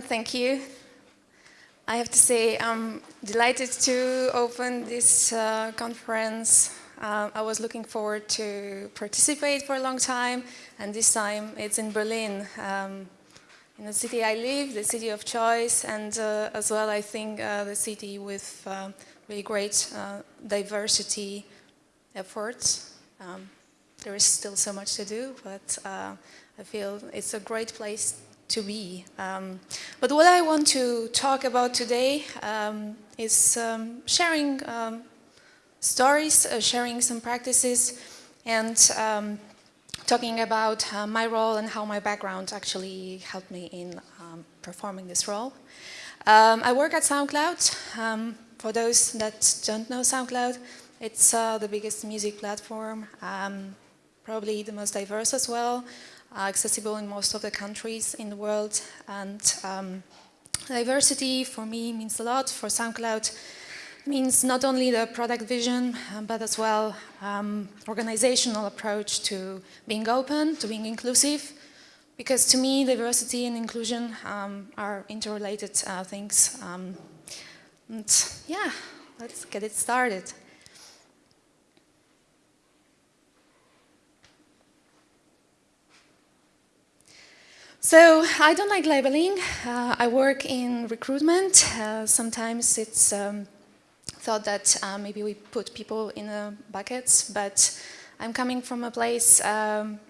thank you. I have to say I'm delighted to open this uh, conference. Uh, I was looking forward to participate for a long time, and this time it's in Berlin, um, in the city I live, the city of choice, and uh, as well I think uh, the city with uh, really great uh, diversity efforts. Um, there is still so much to do, but I feel it's a great place to be. Um, but what I want to talk about today um, is um, sharing um, stories, uh, sharing some practices, and um, talking about uh, my role and how my background actually helped me in um, performing this role. I work at SoundCloud. for those that don't know SoundCloud, it's uh, the biggest music platform, probably the most diverse as well accessible in most of the countries in the world. And um, diversity for me means a lot. For SoundCloud means not only the product vision, uh, but as well um, organizational approach to being open, to being inclusive. Because to me, diversity and inclusion um, are interrelated uh, things. Um, and yeah, let's get it started. So I don't like labeling. Uh, I work in recruitment. Uh, sometimes it's um, thought that uh, maybe we put people in buckets, but I'm coming from a place um,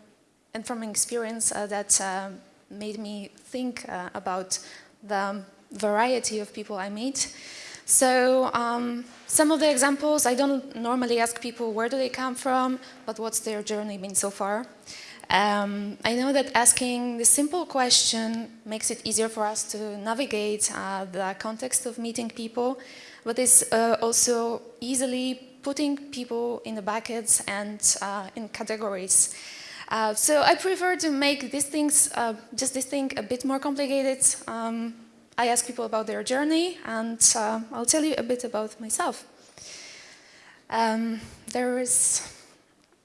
and from an experience uh, that uh, made me think uh, about the variety of people I meet. So um, some of the examples, I don't normally ask people where do they come from, but what's their journey been so far. Um, I know that asking the simple question makes it easier for us to navigate uh, the context of meeting people, but it's uh, also easily putting people in the buckets and uh, in categories. Uh, so I prefer to make these things, uh, just this thing a bit more complicated. Um, I ask people about their journey and uh, I'll tell you a bit about myself. Um, there is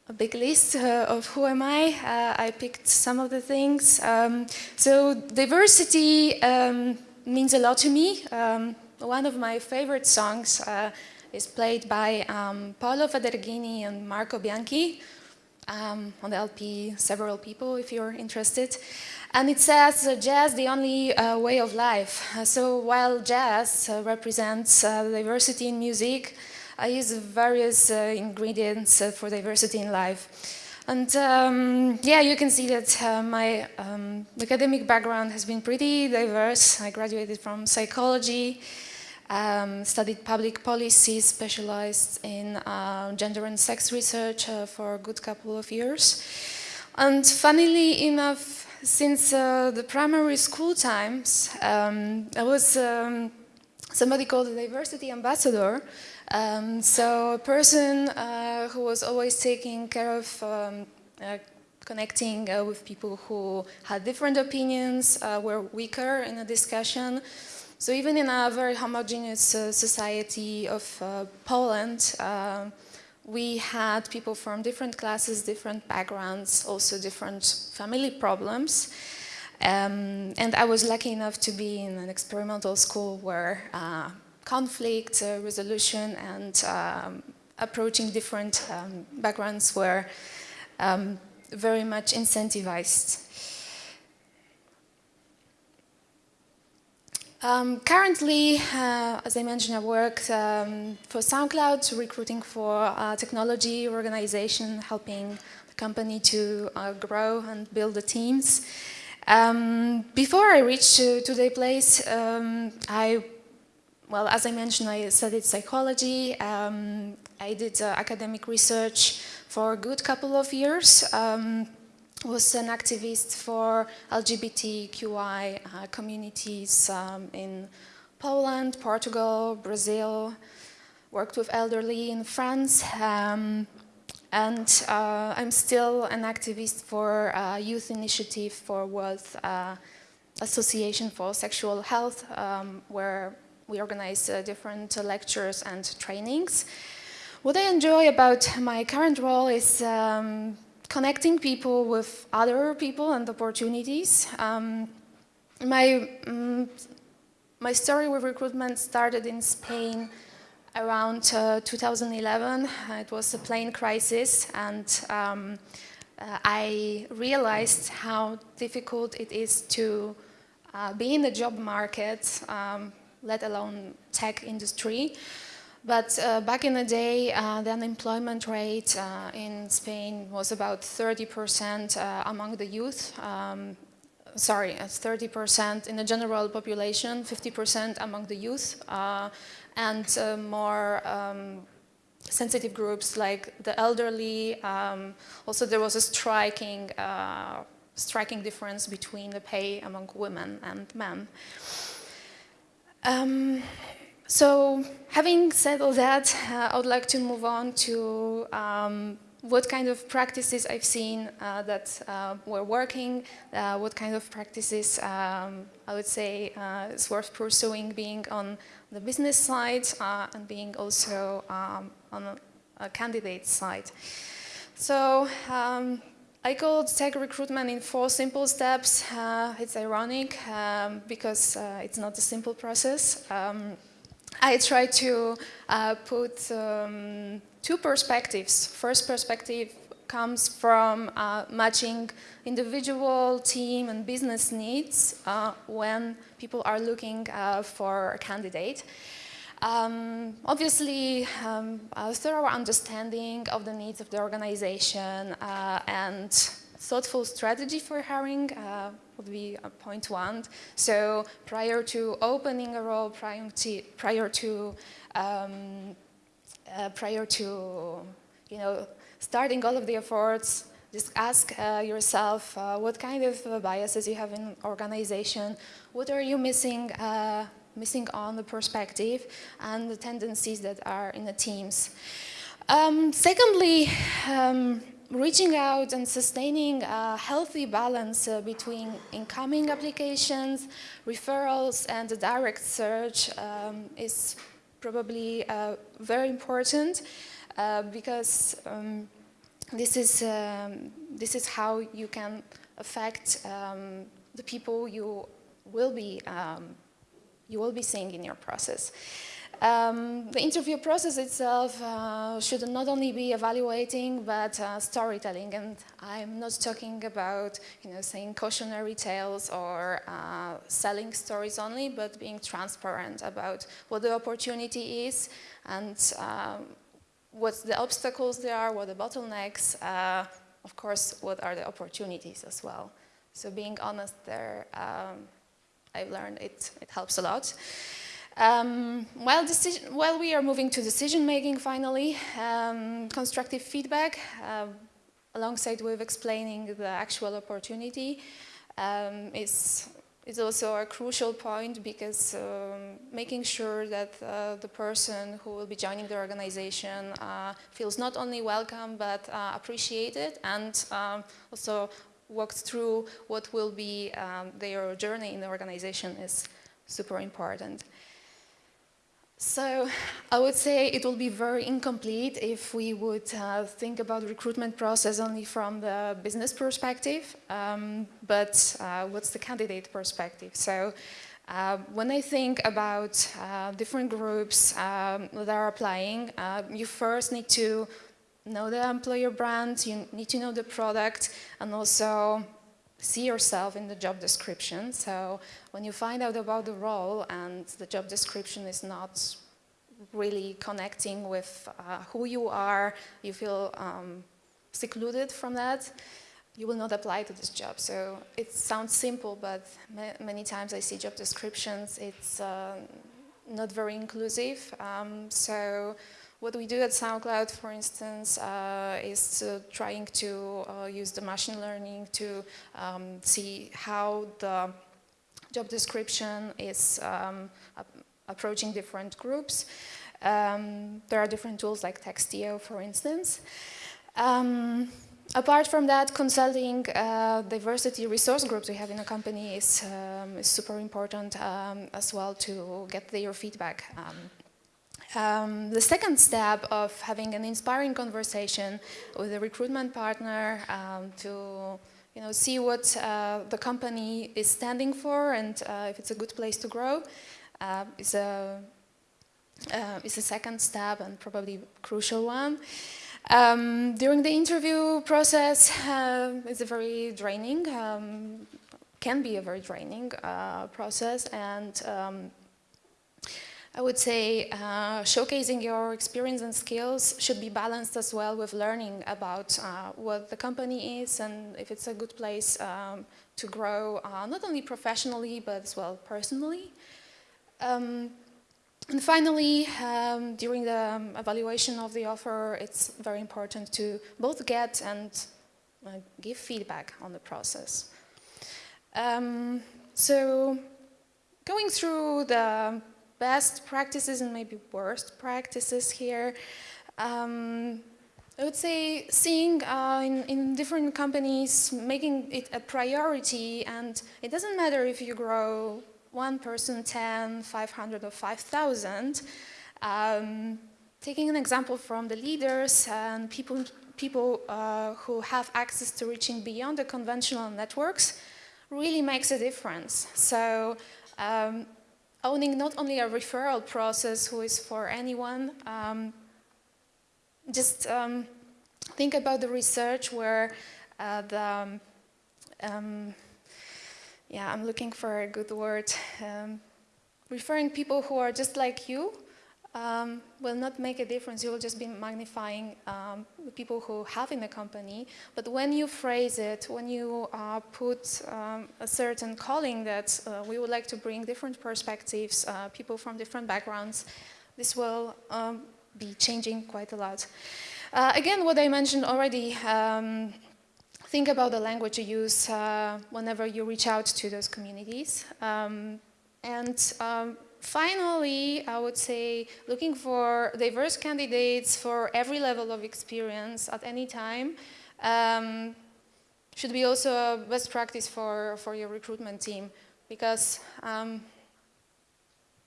a big list uh, of who am I. Uh, I picked some of the things. Um, so diversity um, means a lot to me. Um, one of my favorite songs uh, is played by um, Paolo Fedreghini and Marco Bianchi. Um, on the LP, several people if you're interested. And it says uh, jazz the only uh, way of life. Uh, so while jazz represents diversity in music, I use various uh, ingredients uh, for diversity in life. And um, yeah, you can see that uh, my um, academic background has been pretty diverse. I graduated from psychology, um, studied public policy, specialized in uh, gender and sex research uh, for a good couple of years. And funnily enough, since uh, the primary school times, um, I was um, somebody called a diversity ambassador um, so a person uh, who was always taking care of um, uh, connecting uh, with people who had different opinions, uh, were weaker in a discussion. So even in a very homogeneous uh, society of uh, Poland, we had people from different classes, different backgrounds, also different family problems. Um, and I was lucky enough to be in an experimental school where conflict uh, resolution and um, approaching different um, backgrounds were um, very much incentivized. Um, currently, uh, as I mentioned, I work um, for SoundCloud, recruiting for a technology organization, helping the company to uh, grow and build the teams. Um, before I reached to today's place, um, I well, as I mentioned, I studied psychology. Um, I did uh, academic research for a good couple of years. Um, was an activist for LGBTQI uh, communities um, in Poland, Portugal, Brazil, worked with elderly in France, um, and uh, I'm still an activist for uh, Youth Initiative for World uh, Association for Sexual Health, um, where we organize uh, different uh, lectures and trainings. What I enjoy about my current role is um, connecting people with other people and opportunities. Um, my, um, my story with recruitment started in Spain around uh, 2011. It was a plane crisis and um, uh, I realized how difficult it is to uh, be in the job market, um, let alone tech industry. But uh, back in the day, uh, the unemployment rate uh, in Spain was about 30% uh, among the youth. Um, sorry, 30% in the general population, 50% among the youth, uh, and uh, more um, sensitive groups like the elderly. Um, also, there was a striking, striking difference between the pay among women and men. Um, so having said all that, uh, I would like to move on to um, what kind of practices I've seen uh, that uh, were working, uh, what kind of practices um, I would say uh, is worth pursuing being on the business side uh, and being also um, on a, candidate side. So um, I called tech recruitment in four simple steps. it's ironic um, because it's not a simple process. Um, I try to uh, put um, two perspectives. First perspective comes from uh, matching individual, team and business needs uh, when people are looking uh, for a candidate. Um, obviously, um, a thorough understanding of the needs of the organization uh, and thoughtful strategy for hiring uh, would be point one. So prior to opening a role, prior to, prior to, um, uh, prior to you know, starting all of the efforts, just ask uh, yourself uh, what kind of biases you have in organization, what are you missing, uh, missing on the perspective, and the tendencies that are in the teams. Um, secondly, um, reaching out and sustaining a healthy balance uh, between incoming applications, referrals, and the direct search um, is probably uh, very important uh, because um, this is um, this is how you can affect um, the people you will be um, you will be seeing in your process. Um, the interview process itself uh, should not only be evaluating, but uh, storytelling. And I'm not talking about, you know, saying cautionary tales or uh, selling stories only, but being transparent about what the opportunity is and um, what the obstacles there are, what the bottlenecks, uh, of course, what are the opportunities as well. So being honest there, um, I've learned it, it helps a lot. Um, while, decision, while, we are moving to decision making finally, um, constructive feedback uh, alongside with explaining the actual opportunity um, is, is also a crucial point because um, making sure that uh, the person who will be joining the organization uh, feels not only welcome but uh, appreciated and um, also walks through what will be um, their journey in the organization is super important. So I would say it will be very incomplete if we would uh, think about recruitment process only from the business perspective, um, but uh, what's the candidate perspective? So uh, when I think about uh, different groups um, that are applying, uh, you first need to know the employer brand, you need to know the product, and also see yourself in the job description. So when you find out about the role and the job description is not really connecting with uh, who you are, you feel um, secluded from that, you will not apply to this job. So it sounds simple, but ma many times I see job descriptions, it's uh, not very inclusive. Um, so what we do at SoundCloud, for instance, uh, is trying to uh, use the machine learning to um, see how the job description is um, approaching different groups. Um, there are different tools like Textio, for instance. Um, apart from that, consulting uh, diversity resource groups we have in a company is, um, is super important um, as well to get their feedback. Um, the second step of having an inspiring conversation with a recruitment partner um, to you know, see what uh, the company is standing for and uh, if it's a good place to grow uh, is a uh, is a second step and probably crucial one. Um, during the interview process, uh, it's a very draining, um, can be a very draining uh, process and um, I would say uh, showcasing your experience and skills should be balanced as well with learning about uh, what the company is and if it's a good place um, to grow, uh, not only professionally, but as well personally. Um, and finally, um, during the um, evaluation of the offer, it's very important to both get and uh, give feedback on the process. Um, so, going through the best practices and maybe worst practices here, um, I would say seeing uh, in, in, different companies, making it a priority and it doesn't matter if you grow one person, 10, 500 or 5,000. Um, taking an example from the leaders and people, people uh, who have access to reaching beyond the conventional networks really makes a difference. So um, owning not only a referral process who is for anyone, um, just um, think about the research where uh, the um, yeah, I'm looking for a good word. Um, referring people who are just like you um, will not make a difference. You will just be magnifying um, the people who have in the company. But when you phrase it, when you uh, put um, a certain calling that uh, we would like to bring different perspectives, uh, people from different backgrounds, this will um, be changing quite a lot. Uh, again, what I mentioned already, um, think about the language you use uh, whenever you reach out to those communities. Um, and finally, I would say looking for diverse candidates for every level of experience at any time um, should be also a best practice for, for your recruitment team because um,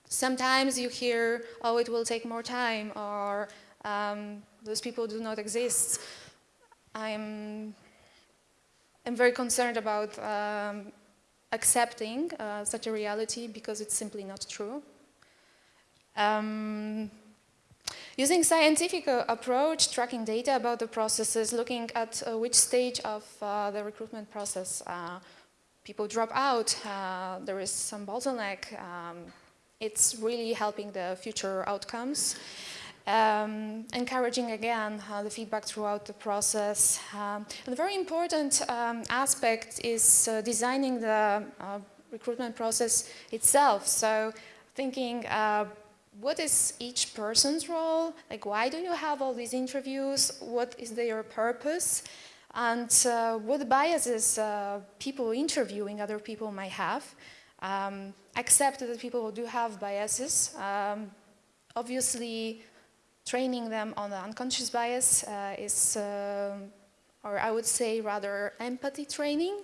sometimes you hear, oh, it will take more time or um, those people do not exist. I'm I'm very concerned about um, accepting uh, such a reality because it's simply not true. Um, using scientific uh, approach, tracking data about the processes, looking at uh, which stage of uh, the recruitment process uh, people drop out, uh, there is some bottleneck, um, it's really helping the future outcomes. Um, encouraging again uh, the feedback throughout the process. Um, a very important um, aspect is uh, designing the uh, recruitment process itself. So thinking uh, what is each person's role? Like why do you have all these interviews? What is their purpose? And uh, what biases uh, people interviewing other people might have. Um, accept that people do have biases. Um, obviously, training them on the unconscious bias uh, is, uh, or I would say rather empathy training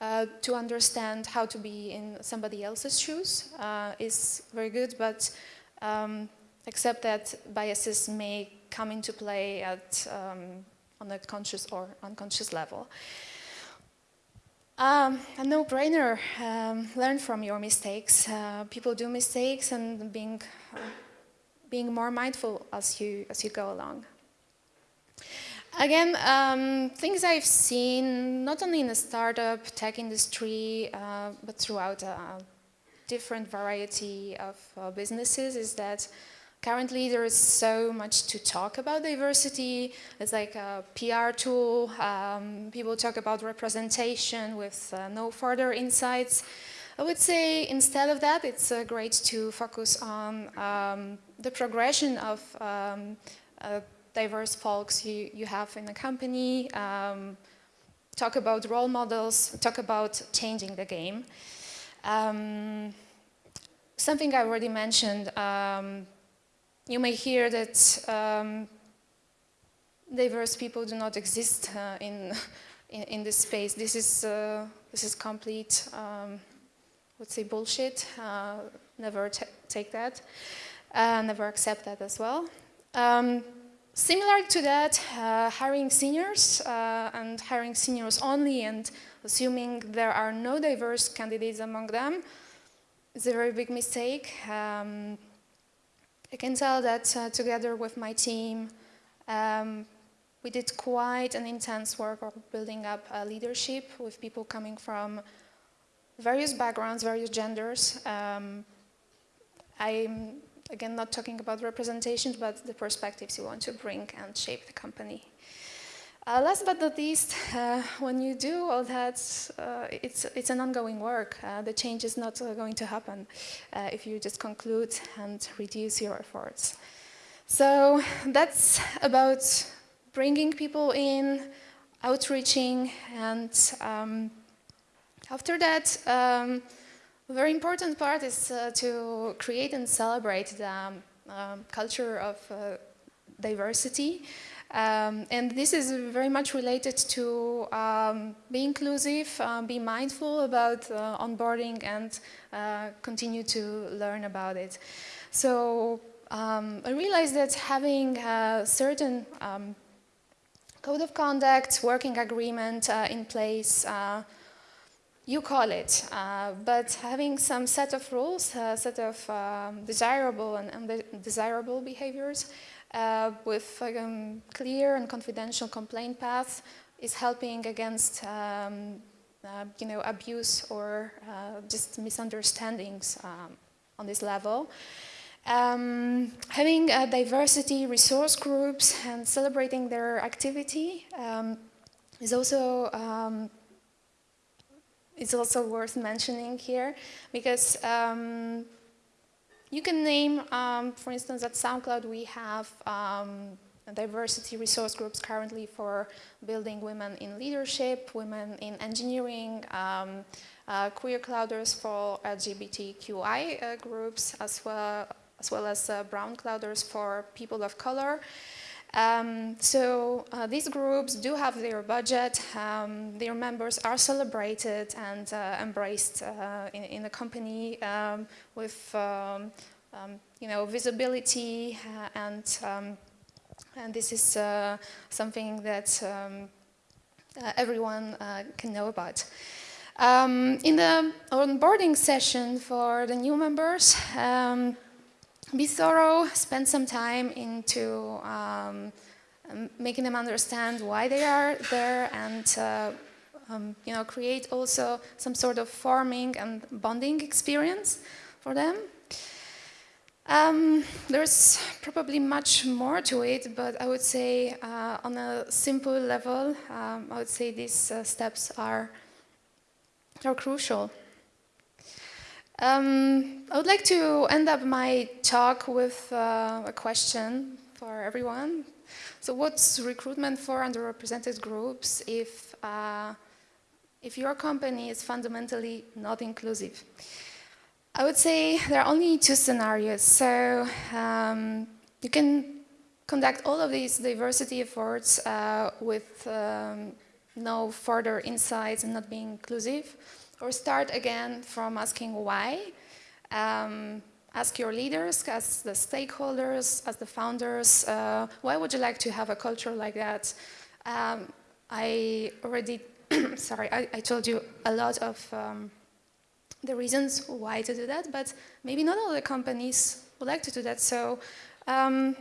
uh, to understand how to be in somebody else's shoes uh, is very good, but um, except that biases may come into play at um, on a conscious or unconscious level. Um, a no-brainer, um, learn from your mistakes. Uh, people do mistakes and being being more mindful as you, as you go along. Again, um, things I've seen, not only in the startup tech industry, uh, but throughout a different variety of uh, businesses is that currently there is so much to talk about diversity. It's like a PR tool. Um, people talk about representation with uh, no further insights. I would say instead of that, it's uh, great to focus on um, the progression of um, uh, diverse folks you, you have in a company, um, talk about role models, talk about changing the game. Um, something I already mentioned, um, you may hear that um, diverse people do not exist uh, in, in, in, this space. This is, uh, this is complete would say bullshit. Uh, never take that. Uh, never accept that as well. Um, similar to that, uh, hiring seniors uh, and hiring seniors only and assuming there are no diverse candidates among them is a very big mistake. Um, I can tell that uh, together with my team, um, we did quite an intense work of building up a leadership with people coming from various backgrounds, various genders. Um, I'm again, not talking about representations, but the perspectives you want to bring and shape the company. Uh, last but not least, uh, when you do all that, uh, it's, it's an ongoing work. Uh, the change is not uh, going to happen uh, if you just conclude and reduce your efforts. So that's about bringing people in, outreaching, and um, after that, um, a very important part is uh, to create and celebrate the um, culture of uh, diversity. Um, and this is very much related to um, be inclusive, uh, be mindful about uh, onboarding and uh, continue to learn about it. So um, I realized that having a certain code of conduct, working agreement uh, in place you call it, uh, but having some set of rules, a uh, set of um, desirable and undesirable behaviors uh, with um, clear and confidential complaint path is helping against um, uh, you know, abuse or uh, just misunderstandings um, on this level. Um, having a diversity resource groups and celebrating their activity um, is also um, it's also worth mentioning here because um, you can name, um, for instance, at SoundCloud we have um, diversity resource groups currently for building women in leadership, women in engineering, um, uh, queer clouders for LGBTQI uh, groups, as well as, well as uh, brown clouders for people of color. Um, so uh, these groups do have their budget, um, their members are celebrated and uh, embraced uh, in, in, the company um, with um, um, you know, visibility uh, and, um, and this is uh, something that uh, everyone can know about. in the onboarding session for the new members, be thorough, spend some time into um, um, making them understand why they are there and uh, um, you know, create also some sort of forming and bonding experience for them. Um, there's probably much more to it, but I would say uh, on a simple level, um, I would say these uh, steps are, are crucial. Um, I would like to end up my talk with uh, a question for everyone. So what's recruitment for underrepresented groups if, uh, if your company is fundamentally not inclusive? I would say there are only two scenarios. So um, you can conduct all of these diversity efforts uh, with um, no further insights and not being inclusive or start again from asking why. Um, ask your leaders, as the stakeholders, as the founders, uh, why would you like to have a culture like that? Um, I already, sorry, I, I, told you a lot of um, the reasons why to do that, but maybe not all the companies would like to do that. So um,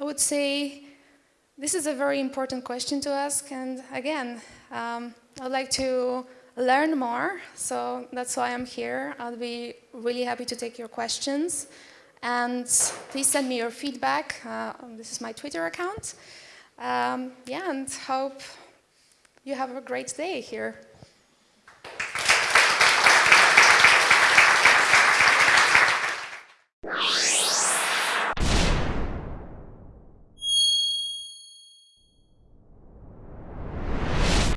I would say this is a very important question to ask. And again, um, I'd like to learn more. So that's why I'm here. I'll be really happy to take your questions. And please send me your feedback. Uh, this is my Twitter account. Um, yeah, and hope you have a great day here.